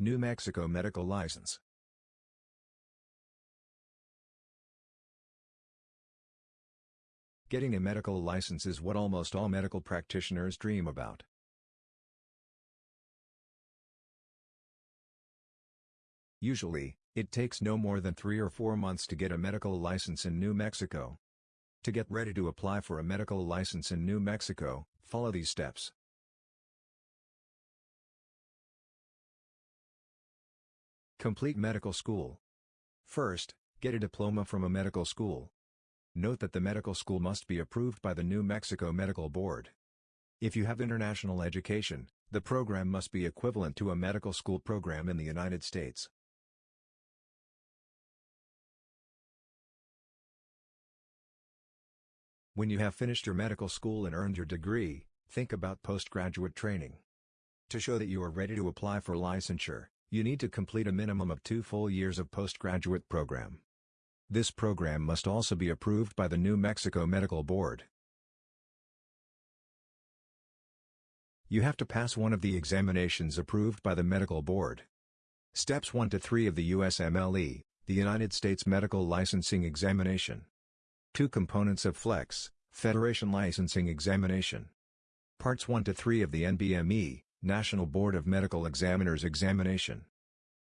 New Mexico Medical License Getting a medical license is what almost all medical practitioners dream about. Usually, it takes no more than three or four months to get a medical license in New Mexico. To get ready to apply for a medical license in New Mexico, follow these steps. Complete medical school. First, get a diploma from a medical school. Note that the medical school must be approved by the New Mexico Medical Board. If you have international education, the program must be equivalent to a medical school program in the United States. When you have finished your medical school and earned your degree, think about postgraduate training. To show that you are ready to apply for licensure, you need to complete a minimum of two full years of postgraduate program. This program must also be approved by the New Mexico Medical Board. You have to pass one of the examinations approved by the Medical Board. Steps 1 to 3 of the USMLE, the United States Medical Licensing Examination. Two components of FLEX, Federation Licensing Examination. Parts 1 to 3 of the NBME, National Board of Medical Examiners Examination.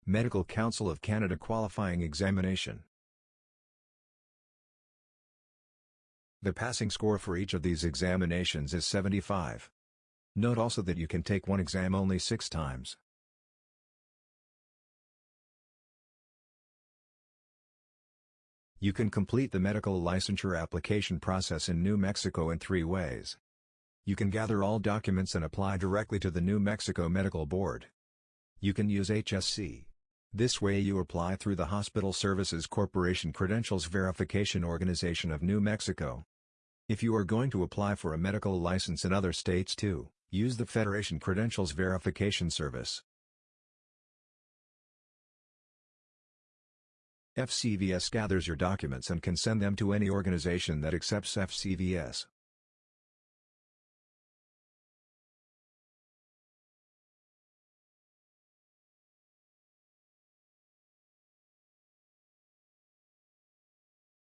Medical Council of Canada Qualifying Examination. The passing score for each of these examinations is 75. Note also that you can take one exam only six times. You can complete the medical licensure application process in New Mexico in three ways. You can gather all documents and apply directly to the New Mexico Medical Board. You can use HSC. This way you apply through the Hospital Services Corporation Credentials Verification Organization of New Mexico. If you are going to apply for a medical license in other states too, use the Federation Credentials Verification Service. FCVS gathers your documents and can send them to any organization that accepts FCVS.